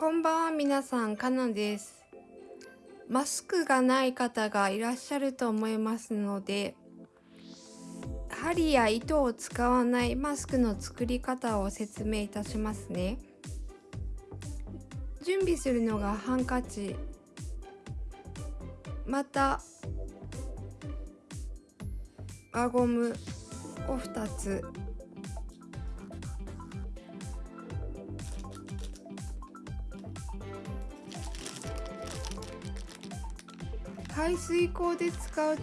こんばんは皆さん、かなです。マスクがない方がいらっしゃると思いますので、針や糸を使わないマスクの作り方を説明いたしますね。準備するのがハンカチ、また輪ゴムを2つ排水口で使う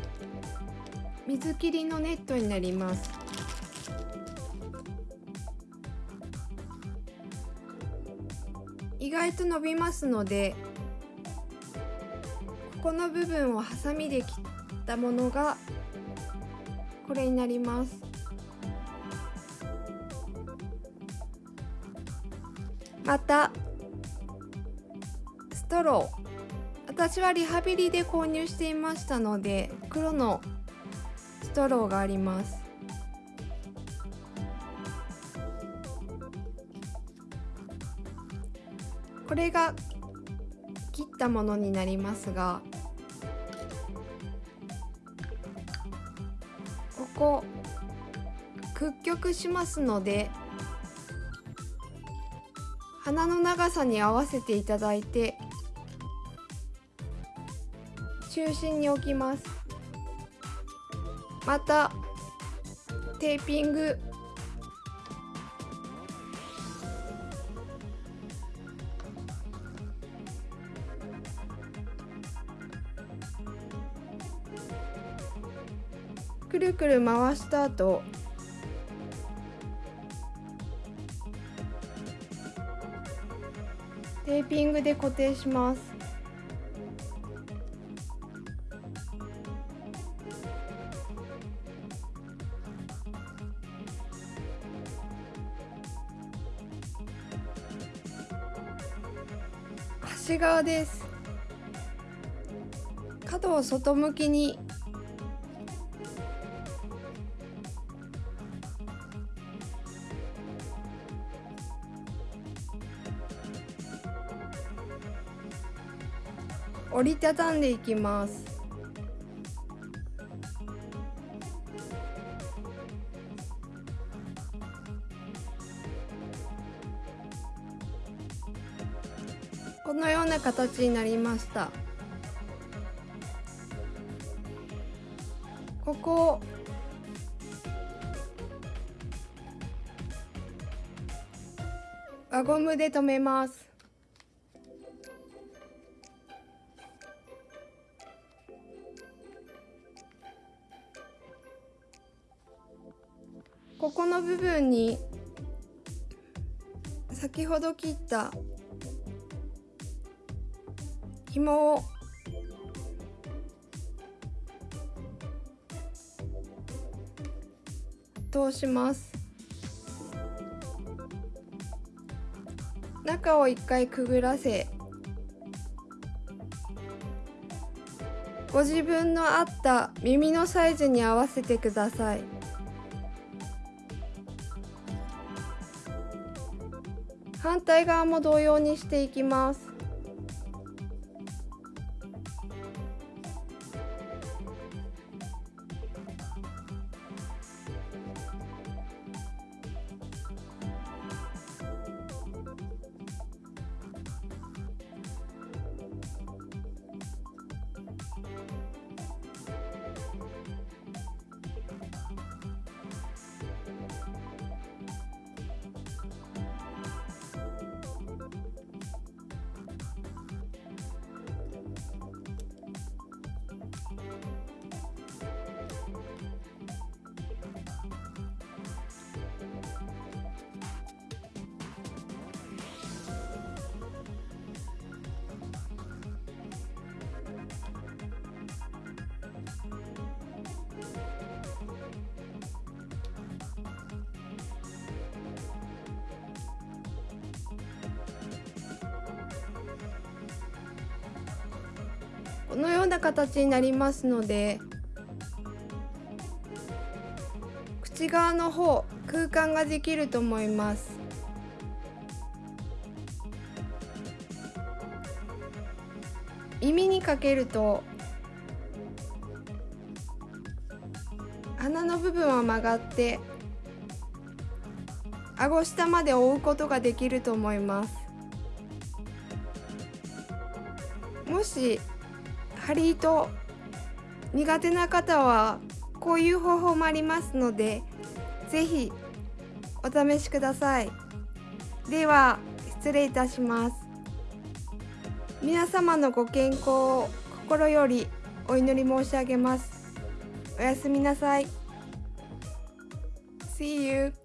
水切りのネットになります。意外と伸びますのでここの部分をハサミで切ったものがこれになります。またストロー。私はリハビリで購入していましたので黒のストローがあります。これが切ったものになりますがここ屈曲しますので鼻の長さに合わせていただいて中心に置きます。またテーピング。くるくる回した後テーピングで固定します。内側です。角を外向きに。折りたたんでいきます。このような形になりました。ここを輪ゴムで留めます。ここの部分に先ほど切った紐を。通します。中を一回くぐらせ。ご自分の合った耳のサイズに合わせてください。反対側も同様にしていきます。このような形になりますので口側の方空間ができると思います。耳にかけると鼻の部分は曲がって顎下まで覆うことができると思います。もし針糸苦手な方はこういう方法もありますので是非お試しください。では失礼いたします。皆様のご健康を心よりお祈り申し上げます。おやすみなさい。See you.